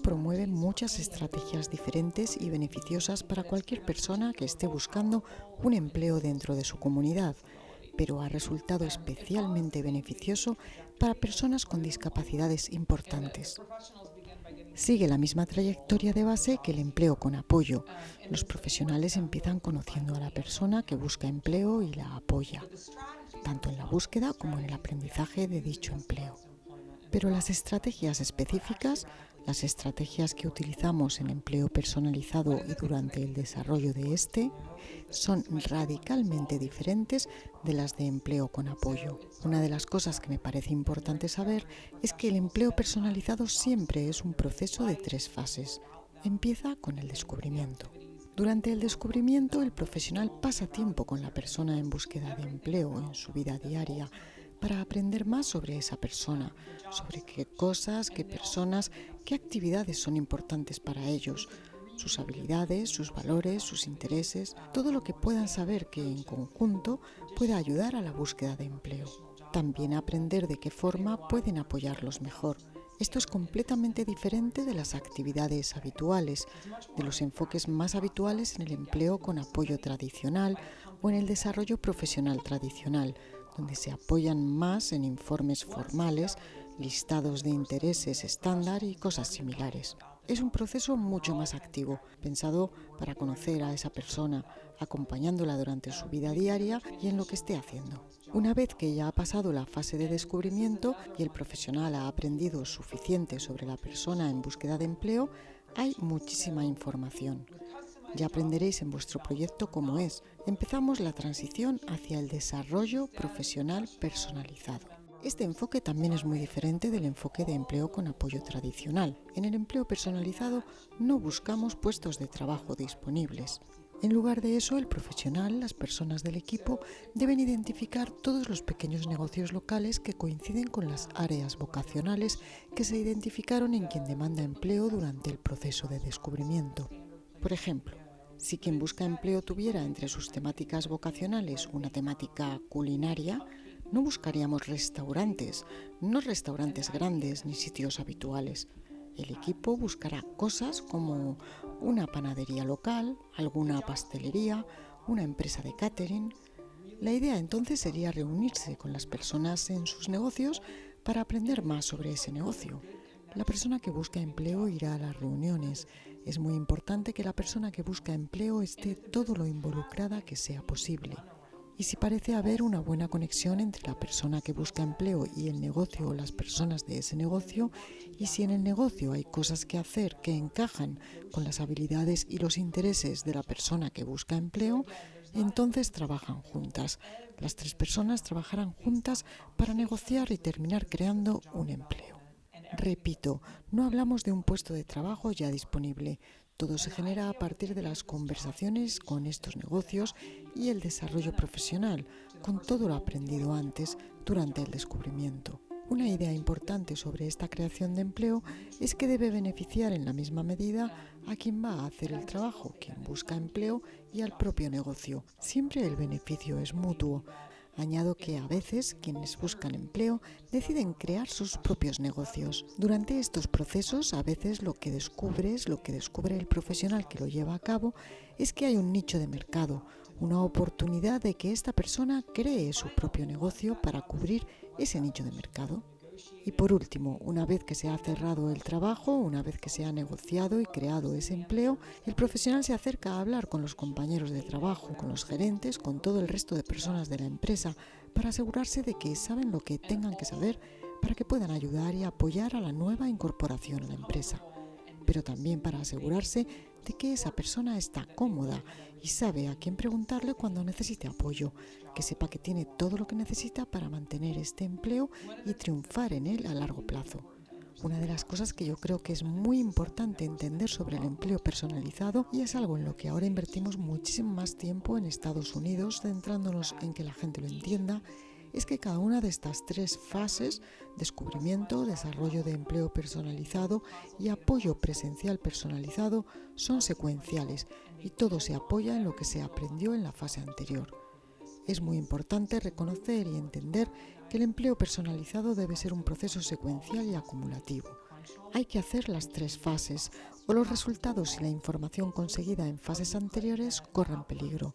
promueve muchas estrategias diferentes y beneficiosas para cualquier persona que esté buscando un empleo dentro de su comunidad, pero ha resultado especialmente beneficioso para personas con discapacidades importantes. Sigue la misma trayectoria de base que el empleo con apoyo. Los profesionales empiezan conociendo a la persona que busca empleo y la apoya, tanto en la búsqueda como en el aprendizaje de dicho empleo. Pero las estrategias específicas, las estrategias que utilizamos en empleo personalizado y durante el desarrollo de este, son radicalmente diferentes de las de empleo con apoyo. Una de las cosas que me parece importante saber es que el empleo personalizado siempre es un proceso de tres fases. Empieza con el descubrimiento. Durante el descubrimiento, el profesional pasa tiempo con la persona en búsqueda de empleo en su vida diaria, para aprender más sobre esa persona, sobre qué cosas, qué personas, qué actividades son importantes para ellos, sus habilidades, sus valores, sus intereses, todo lo que puedan saber que en conjunto pueda ayudar a la búsqueda de empleo. También aprender de qué forma pueden apoyarlos mejor. Esto es completamente diferente de las actividades habituales, de los enfoques más habituales en el empleo con apoyo tradicional o en el desarrollo profesional tradicional, donde se apoyan más en informes formales, listados de intereses estándar y cosas similares. Es un proceso mucho más activo, pensado para conocer a esa persona, acompañándola durante su vida diaria y en lo que esté haciendo. Una vez que ya ha pasado la fase de descubrimiento y el profesional ha aprendido suficiente sobre la persona en búsqueda de empleo, hay muchísima información. Ya aprenderéis en vuestro proyecto cómo es. Empezamos la transición hacia el desarrollo profesional personalizado. Este enfoque también es muy diferente del enfoque de empleo con apoyo tradicional. En el empleo personalizado no buscamos puestos de trabajo disponibles. En lugar de eso, el profesional, las personas del equipo, deben identificar todos los pequeños negocios locales que coinciden con las áreas vocacionales que se identificaron en quien demanda empleo durante el proceso de descubrimiento. Por ejemplo, si quien busca empleo tuviera entre sus temáticas vocacionales una temática culinaria, no buscaríamos restaurantes, no restaurantes grandes ni sitios habituales. El equipo buscará cosas como una panadería local, alguna pastelería, una empresa de catering. La idea entonces sería reunirse con las personas en sus negocios para aprender más sobre ese negocio. La persona que busca empleo irá a las reuniones. Es muy importante que la persona que busca empleo esté todo lo involucrada que sea posible. Y si parece haber una buena conexión entre la persona que busca empleo y el negocio o las personas de ese negocio, y si en el negocio hay cosas que hacer que encajan con las habilidades y los intereses de la persona que busca empleo, entonces trabajan juntas. Las tres personas trabajarán juntas para negociar y terminar creando un empleo. Repito, no hablamos de un puesto de trabajo ya disponible. Todo se genera a partir de las conversaciones con estos negocios y el desarrollo profesional, con todo lo aprendido antes durante el descubrimiento. Una idea importante sobre esta creación de empleo es que debe beneficiar en la misma medida a quien va a hacer el trabajo, quien busca empleo y al propio negocio. Siempre el beneficio es mutuo. Añado que a veces quienes buscan empleo deciden crear sus propios negocios. Durante estos procesos a veces lo que descubres, lo que descubre el profesional que lo lleva a cabo, es que hay un nicho de mercado, una oportunidad de que esta persona cree su propio negocio para cubrir ese nicho de mercado. Y por último, una vez que se ha cerrado el trabajo, una vez que se ha negociado y creado ese empleo, el profesional se acerca a hablar con los compañeros de trabajo, con los gerentes, con todo el resto de personas de la empresa, para asegurarse de que saben lo que tengan que saber para que puedan ayudar y apoyar a la nueva incorporación a la empresa. Pero también para asegurarse de que esa persona está cómoda y sabe a quién preguntarle cuando necesite apoyo, que sepa que tiene todo lo que necesita para mantener este empleo y triunfar en él a largo plazo. Una de las cosas que yo creo que es muy importante entender sobre el empleo personalizado y es algo en lo que ahora invertimos muchísimo más tiempo en Estados Unidos, centrándonos en que la gente lo entienda, es que cada una de estas tres fases, descubrimiento, desarrollo de empleo personalizado y apoyo presencial personalizado, son secuenciales y todo se apoya en lo que se aprendió en la fase anterior. Es muy importante reconocer y entender que el empleo personalizado debe ser un proceso secuencial y acumulativo. Hay que hacer las tres fases o los resultados y la información conseguida en fases anteriores corran peligro.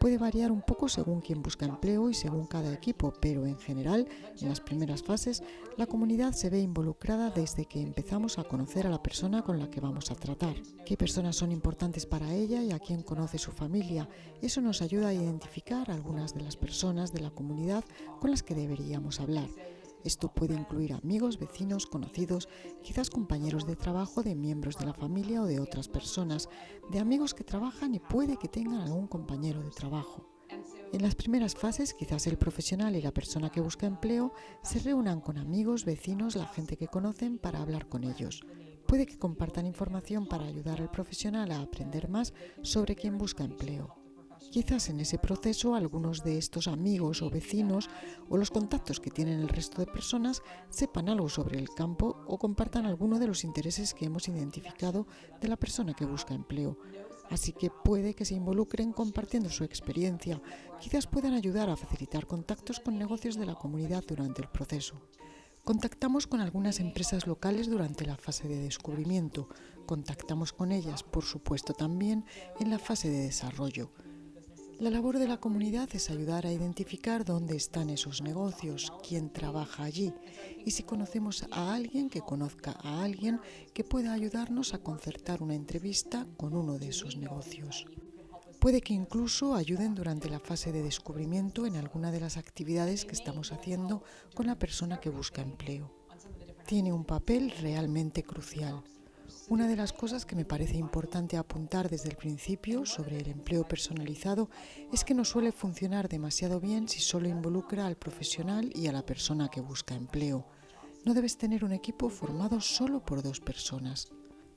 Puede variar un poco según quien busca empleo y según cada equipo, pero en general, en las primeras fases, la comunidad se ve involucrada desde que empezamos a conocer a la persona con la que vamos a tratar. ¿Qué personas son importantes para ella y a quién conoce su familia? Eso nos ayuda a identificar algunas de las personas de la comunidad con las que deberíamos hablar. Esto puede incluir amigos, vecinos, conocidos, quizás compañeros de trabajo de miembros de la familia o de otras personas, de amigos que trabajan y puede que tengan algún compañero de trabajo. En las primeras fases, quizás el profesional y la persona que busca empleo se reúnan con amigos, vecinos, la gente que conocen para hablar con ellos. Puede que compartan información para ayudar al profesional a aprender más sobre quién busca empleo. Quizás en ese proceso algunos de estos amigos o vecinos o los contactos que tienen el resto de personas sepan algo sobre el campo o compartan alguno de los intereses que hemos identificado de la persona que busca empleo. Así que puede que se involucren compartiendo su experiencia. Quizás puedan ayudar a facilitar contactos con negocios de la comunidad durante el proceso. Contactamos con algunas empresas locales durante la fase de descubrimiento. Contactamos con ellas, por supuesto, también en la fase de desarrollo. La labor de la comunidad es ayudar a identificar dónde están esos negocios, quién trabaja allí y si conocemos a alguien que conozca a alguien que pueda ayudarnos a concertar una entrevista con uno de esos negocios. Puede que incluso ayuden durante la fase de descubrimiento en alguna de las actividades que estamos haciendo con la persona que busca empleo. Tiene un papel realmente crucial. Una de las cosas que me parece importante apuntar desde el principio sobre el empleo personalizado es que no suele funcionar demasiado bien si solo involucra al profesional y a la persona que busca empleo. No debes tener un equipo formado solo por dos personas.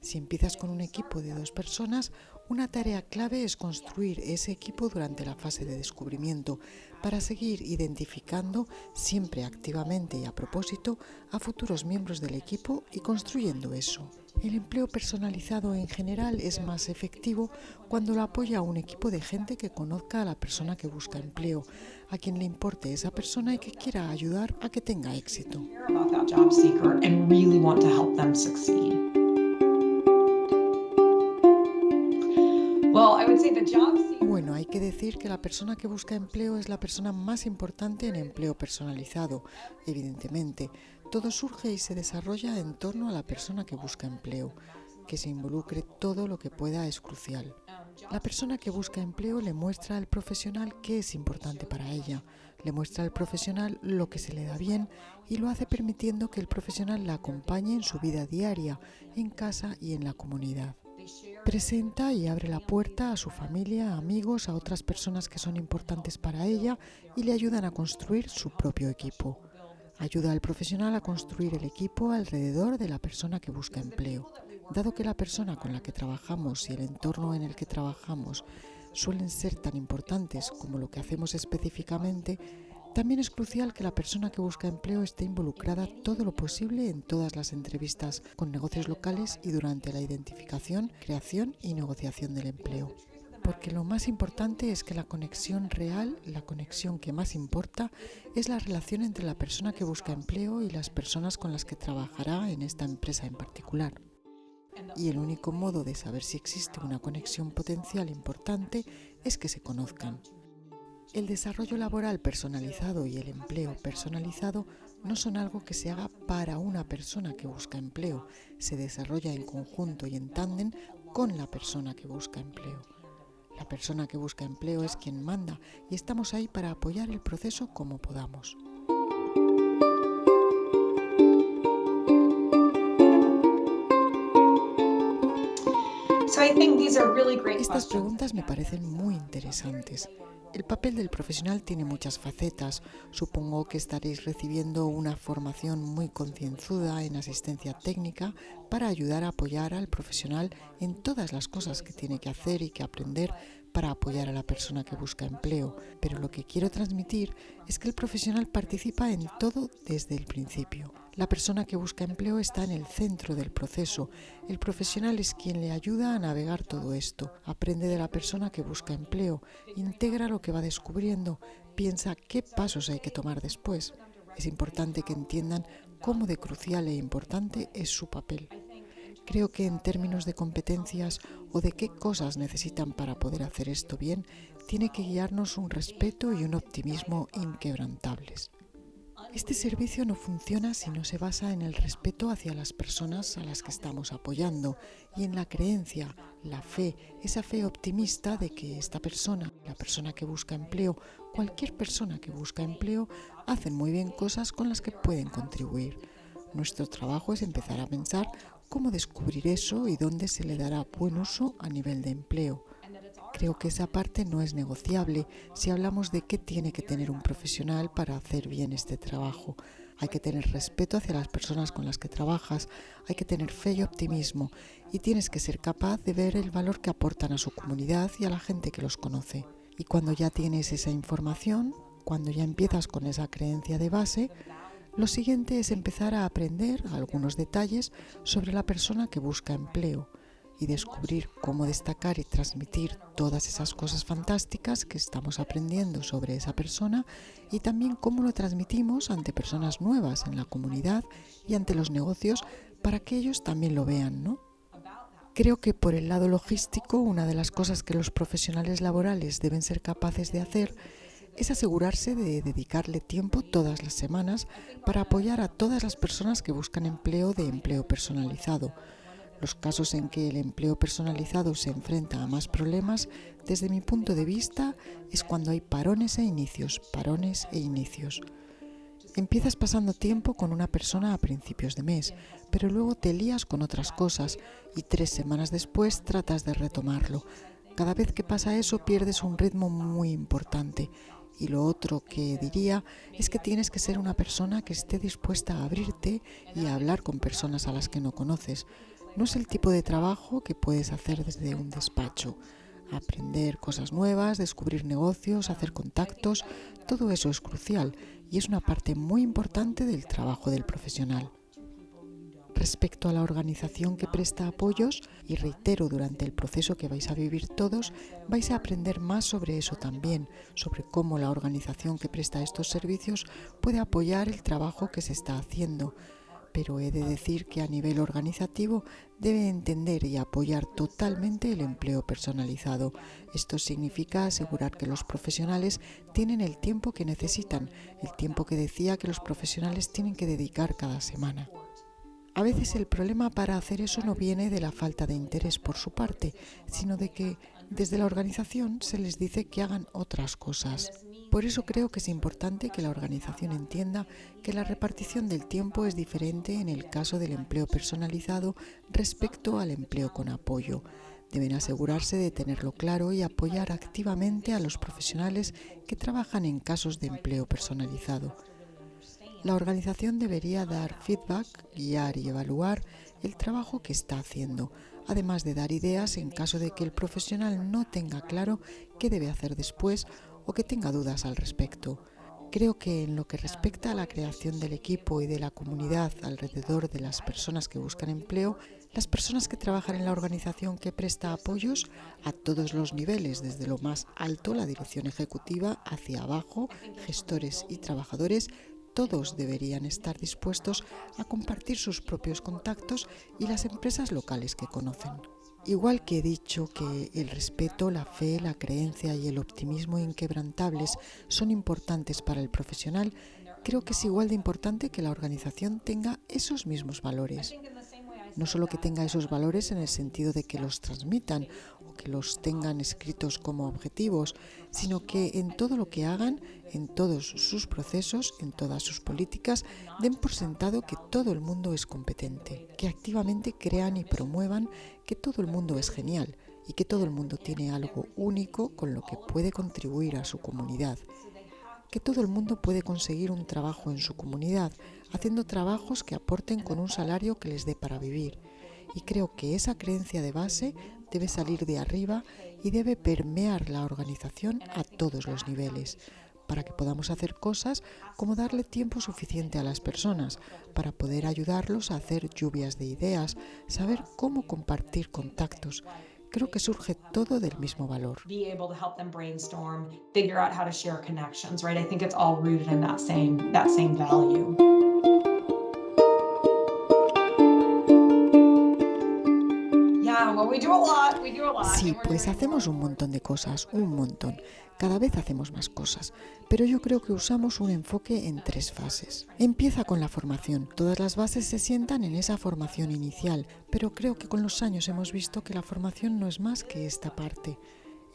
Si empiezas con un equipo de dos personas, una tarea clave es construir ese equipo durante la fase de descubrimiento para seguir identificando siempre activamente y a propósito a futuros miembros del equipo y construyendo eso. El empleo personalizado en general es más efectivo cuando lo apoya a un equipo de gente que conozca a la persona que busca empleo, a quien le importe esa persona y que quiera ayudar a que tenga éxito. Bueno, hay que decir que la persona que busca empleo es la persona más importante en empleo personalizado, evidentemente. Todo surge y se desarrolla en torno a la persona que busca empleo. Que se involucre todo lo que pueda es crucial. La persona que busca empleo le muestra al profesional qué es importante para ella, le muestra al profesional lo que se le da bien y lo hace permitiendo que el profesional la acompañe en su vida diaria, en casa y en la comunidad. Presenta y abre la puerta a su familia, amigos, a otras personas que son importantes para ella y le ayudan a construir su propio equipo. Ayuda al profesional a construir el equipo alrededor de la persona que busca empleo. Dado que la persona con la que trabajamos y el entorno en el que trabajamos suelen ser tan importantes como lo que hacemos específicamente, también es crucial que la persona que busca empleo esté involucrada todo lo posible en todas las entrevistas con negocios locales y durante la identificación, creación y negociación del empleo. Porque lo más importante es que la conexión real, la conexión que más importa, es la relación entre la persona que busca empleo y las personas con las que trabajará en esta empresa en particular. Y el único modo de saber si existe una conexión potencial importante es que se conozcan. El desarrollo laboral personalizado y el empleo personalizado no son algo que se haga para una persona que busca empleo, se desarrolla en conjunto y en tándem con la persona que busca empleo. La persona que busca empleo es quien manda y estamos ahí para apoyar el proceso como podamos. Estas preguntas me parecen muy interesantes. El papel del profesional tiene muchas facetas. Supongo que estaréis recibiendo una formación muy concienzuda en asistencia técnica para ayudar a apoyar al profesional en todas las cosas que tiene que hacer y que aprender para apoyar a la persona que busca empleo. Pero lo que quiero transmitir es que el profesional participa en todo desde el principio. La persona que busca empleo está en el centro del proceso. El profesional es quien le ayuda a navegar todo esto. Aprende de la persona que busca empleo, integra lo que va descubriendo, piensa qué pasos hay que tomar después. Es importante que entiendan cómo de crucial e importante es su papel. Creo que en términos de competencias o de qué cosas necesitan para poder hacer esto bien, tiene que guiarnos un respeto y un optimismo inquebrantables. Este servicio no funciona si no se basa en el respeto hacia las personas a las que estamos apoyando y en la creencia, la fe, esa fe optimista de que esta persona, la persona que busca empleo, cualquier persona que busca empleo, hacen muy bien cosas con las que pueden contribuir. Nuestro trabajo es empezar a pensar cómo descubrir eso y dónde se le dará buen uso a nivel de empleo. Creo que esa parte no es negociable si hablamos de qué tiene que tener un profesional para hacer bien este trabajo. Hay que tener respeto hacia las personas con las que trabajas, hay que tener fe y optimismo y tienes que ser capaz de ver el valor que aportan a su comunidad y a la gente que los conoce. Y cuando ya tienes esa información, cuando ya empiezas con esa creencia de base, lo siguiente es empezar a aprender algunos detalles sobre la persona que busca empleo y descubrir cómo destacar y transmitir todas esas cosas fantásticas que estamos aprendiendo sobre esa persona y también cómo lo transmitimos ante personas nuevas en la comunidad y ante los negocios para que ellos también lo vean, ¿no? Creo que por el lado logístico, una de las cosas que los profesionales laborales deben ser capaces de hacer es asegurarse de dedicarle tiempo todas las semanas para apoyar a todas las personas que buscan empleo de empleo personalizado los casos en que el empleo personalizado se enfrenta a más problemas, desde mi punto de vista, es cuando hay parones e inicios, parones e inicios. Empiezas pasando tiempo con una persona a principios de mes, pero luego te lías con otras cosas y tres semanas después tratas de retomarlo. Cada vez que pasa eso pierdes un ritmo muy importante y lo otro que diría es que tienes que ser una persona que esté dispuesta a abrirte y a hablar con personas a las que no conoces. No es el tipo de trabajo que puedes hacer desde un despacho. Aprender cosas nuevas, descubrir negocios, hacer contactos, todo eso es crucial y es una parte muy importante del trabajo del profesional. Respecto a la organización que presta apoyos, y reitero, durante el proceso que vais a vivir todos, vais a aprender más sobre eso también, sobre cómo la organización que presta estos servicios puede apoyar el trabajo que se está haciendo, pero he de decir que a nivel organizativo debe entender y apoyar totalmente el empleo personalizado. Esto significa asegurar que los profesionales tienen el tiempo que necesitan, el tiempo que decía que los profesionales tienen que dedicar cada semana. A veces el problema para hacer eso no viene de la falta de interés por su parte, sino de que desde la organización se les dice que hagan otras cosas. Por eso creo que es importante que la organización entienda que la repartición del tiempo es diferente en el caso del empleo personalizado respecto al empleo con apoyo. Deben asegurarse de tenerlo claro y apoyar activamente a los profesionales que trabajan en casos de empleo personalizado. La organización debería dar feedback, guiar y evaluar el trabajo que está haciendo, además de dar ideas en caso de que el profesional no tenga claro qué debe hacer después o que tenga dudas al respecto. Creo que en lo que respecta a la creación del equipo y de la comunidad alrededor de las personas que buscan empleo, las personas que trabajan en la organización que presta apoyos a todos los niveles, desde lo más alto, la dirección ejecutiva, hacia abajo, gestores y trabajadores, todos deberían estar dispuestos a compartir sus propios contactos y las empresas locales que conocen. Igual que he dicho que el respeto, la fe, la creencia y el optimismo inquebrantables son importantes para el profesional, creo que es igual de importante que la organización tenga esos mismos valores. No solo que tenga esos valores en el sentido de que los transmitan que los tengan escritos como objetivos, sino que en todo lo que hagan, en todos sus procesos, en todas sus políticas, den por sentado que todo el mundo es competente, que activamente crean y promuevan que todo el mundo es genial y que todo el mundo tiene algo único con lo que puede contribuir a su comunidad, que todo el mundo puede conseguir un trabajo en su comunidad, haciendo trabajos que aporten con un salario que les dé para vivir. Y creo que esa creencia de base debe salir de arriba y debe permear la organización a todos los niveles. para que podamos hacer cosas como darle tiempo suficiente a las personas, para poder ayudarlos a hacer lluvias de ideas, saber cómo compartir contactos. Creo que surge todo del mismo valor. Sí, and we're pues hacemos un montón de cosas, un montón. Cada vez hacemos más cosas, pero yo creo que usamos un enfoque en tres fases. Empieza con la formación. Todas las bases se sientan en esa formación inicial, pero creo que con los años hemos visto que la formación no es más que esta parte.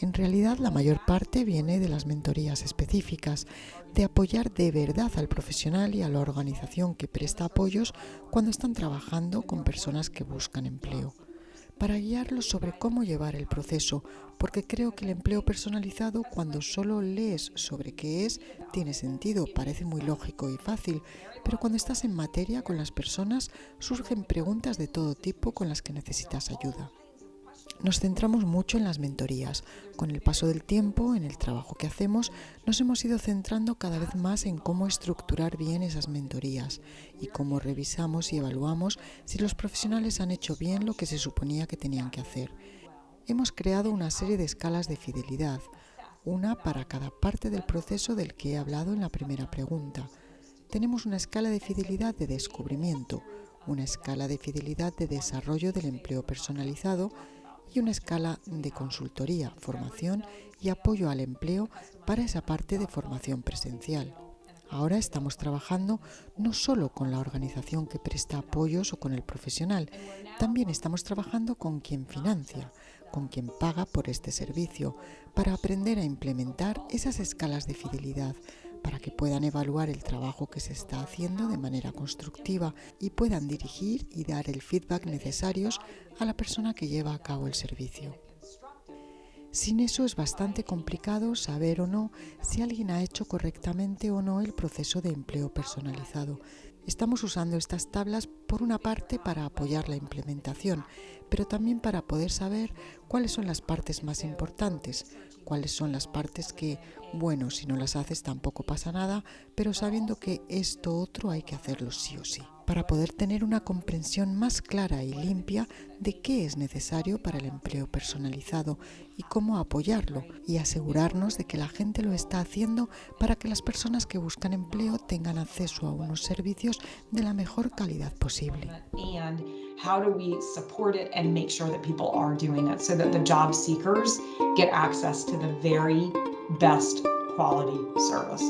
En realidad la mayor parte viene de las mentorías específicas, de apoyar de verdad al profesional y a la organización que presta apoyos cuando están trabajando con personas que buscan empleo para guiarlos sobre cómo llevar el proceso, porque creo que el empleo personalizado, cuando solo lees sobre qué es, tiene sentido, parece muy lógico y fácil, pero cuando estás en materia con las personas, surgen preguntas de todo tipo con las que necesitas ayuda. Nos centramos mucho en las mentorías. Con el paso del tiempo, en el trabajo que hacemos, nos hemos ido centrando cada vez más en cómo estructurar bien esas mentorías y cómo revisamos y evaluamos si los profesionales han hecho bien lo que se suponía que tenían que hacer. Hemos creado una serie de escalas de fidelidad, una para cada parte del proceso del que he hablado en la primera pregunta. Tenemos una escala de fidelidad de descubrimiento, una escala de fidelidad de desarrollo del empleo personalizado y una escala de consultoría, formación y apoyo al empleo para esa parte de formación presencial. Ahora estamos trabajando no solo con la organización que presta apoyos o con el profesional, también estamos trabajando con quien financia, con quien paga por este servicio, para aprender a implementar esas escalas de fidelidad, para que puedan evaluar el trabajo que se está haciendo de manera constructiva y puedan dirigir y dar el feedback necesarios a la persona que lleva a cabo el servicio. Sin eso es bastante complicado saber o no si alguien ha hecho correctamente o no el proceso de empleo personalizado. Estamos usando estas tablas por una parte para apoyar la implementación, pero también para poder saber cuáles son las partes más importantes, cuáles son las partes que, bueno, si no las haces tampoco pasa nada, pero sabiendo que esto otro hay que hacerlo sí o sí, para poder tener una comprensión más clara y limpia de qué es necesario para el empleo personalizado y cómo apoyarlo y asegurarnos de que la gente lo está haciendo para que las personas que buscan empleo tengan acceso a unos servicios de la mejor calidad posible. how do we support it and make sure that people are doing it so that the job seekers get access to the very best quality service.